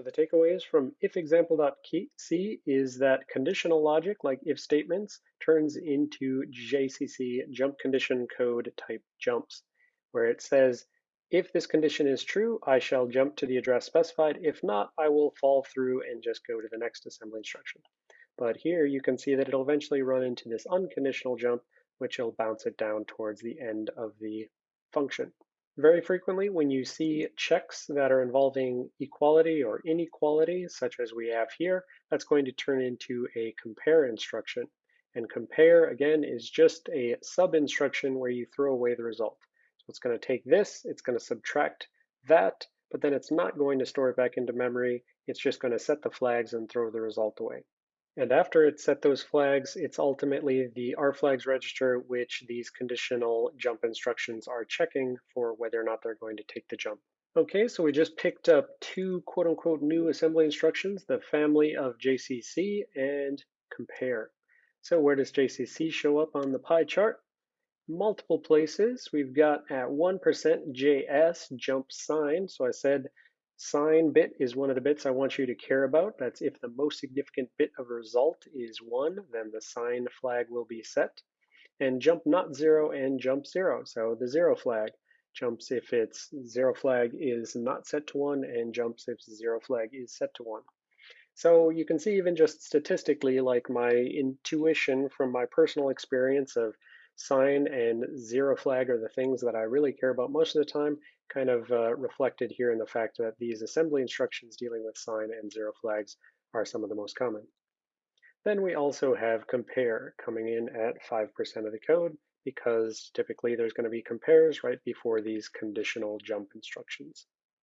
So the takeaways from if ifexample.c is that conditional logic, like if statements, turns into JCC jump condition code type jumps, where it says, if this condition is true, I shall jump to the address specified. If not, I will fall through and just go to the next assembly instruction. But here you can see that it'll eventually run into this unconditional jump, which will bounce it down towards the end of the function. Very frequently, when you see checks that are involving equality or inequality, such as we have here, that's going to turn into a compare instruction. And compare, again, is just a sub instruction where you throw away the result. So it's going to take this, it's going to subtract that, but then it's not going to store it back into memory. It's just going to set the flags and throw the result away. And after it's set those flags, it's ultimately the rflags register which these conditional jump instructions are checking for whether or not they're going to take the jump. Okay, so we just picked up two quote unquote new assembly instructions, the family of JCC and compare. So where does JCC show up on the pie chart? Multiple places. We've got at 1% JS jump sign. So I said Sign bit is one of the bits I want you to care about. That's if the most significant bit of result is one, then the sign flag will be set. And jump not zero and jump zero. So the zero flag jumps if its zero flag is not set to one and jumps if zero flag is set to one. So you can see even just statistically, like my intuition from my personal experience of sign and zero flag are the things that I really care about most of the time, kind of uh, reflected here in the fact that these assembly instructions dealing with sign and zero flags are some of the most common. Then we also have compare coming in at 5% of the code because typically there's going to be compares right before these conditional jump instructions.